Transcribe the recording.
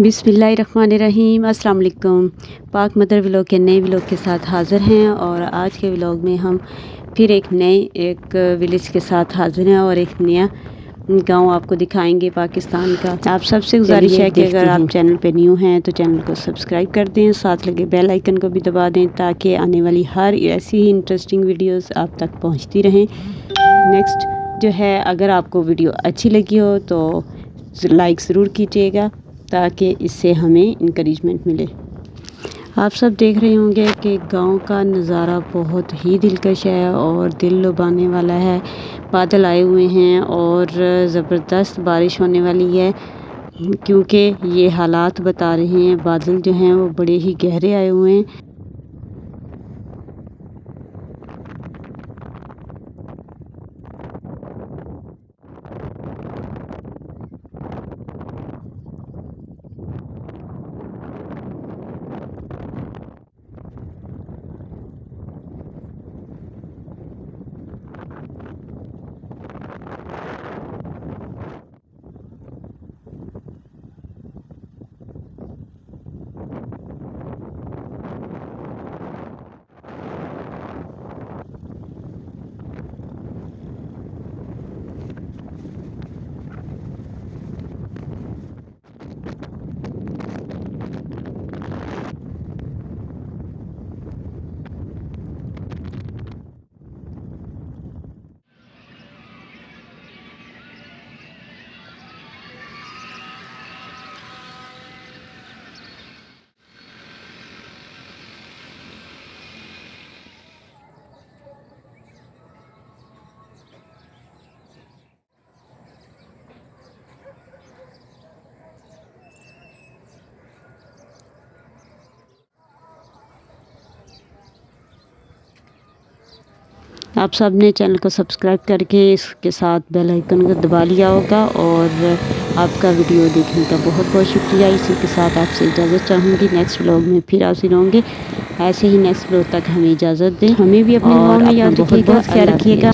बिसमीम अस्सलाम वालेकुम पाक मदर व्लॉग के नए व्लॉग के साथ हाज़िर हैं और आज के व्लॉग में हम फिर एक नए एक विलेज के साथ हाज़िर हैं और एक नया गाँव आपको दिखाएँगे पाकिस्तान का। आप सबसे गुजारिश है कि अगर आप चैनल पे न्यू हैं तो चैनल को सब्सक्राइब कर दें साथ लगे बेल आइकन को भी दबा दें ताकि आने वाली हर ऐसी ही इंटरेस्टिंग वीडियोस आप तक पहुँचती रहें। नेक्स्ट जो है अगर आपको वीडियो अच्छी लगी हो तो लाइक ज़रूर कीजिएगा। ताकि इससे हमें इनक्रेजमेंट मिले। आप सब देख रहे होंगे कि गाँव का नज़ारा बहुत ही दिलकश है और दिल लुभाने वाला है। बादल आए हुए हैं और ज़बरदस्त बारिश होने वाली है, क्योंकि ये हालात बता रहे हैं। बादल जो हैं वो बड़े ही गहरे आए हुए हैं। आप सबने चैनल को सब्सक्राइब करके इसके साथ बेल आइकन को दबा लिया होगा और आपका वीडियो देखने का बहुत बहुत शुक्रिया। इसी के साथ आपसे इजाज़त चाहूँगी। नेक्स्ट ब्लॉग में फिर आप होंगे। ऐसे ही नेक्स्ट ब्लॉग तक हमें इजाज़त दें। हमें भी अपने और याद रखिएगा ख्याल रखिएगा।